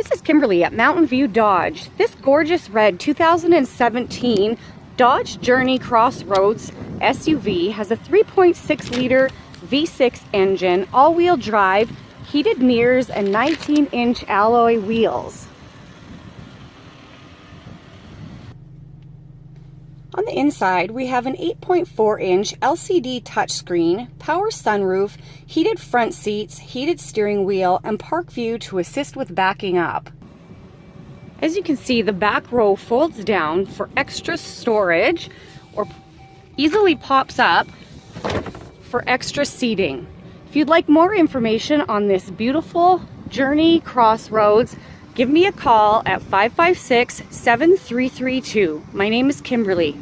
This is Kimberly at Mountain View Dodge. This gorgeous red 2017 Dodge Journey Crossroads SUV has a 3.6 liter V6 engine, all-wheel drive, heated mirrors, and 19-inch alloy wheels. On the inside, we have an 8.4 inch LCD touchscreen, power sunroof, heated front seats, heated steering wheel, and park view to assist with backing up. As you can see, the back row folds down for extra storage or easily pops up for extra seating. If you'd like more information on this beautiful Journey Crossroads, give me a call at 556 7332. My name is Kimberly.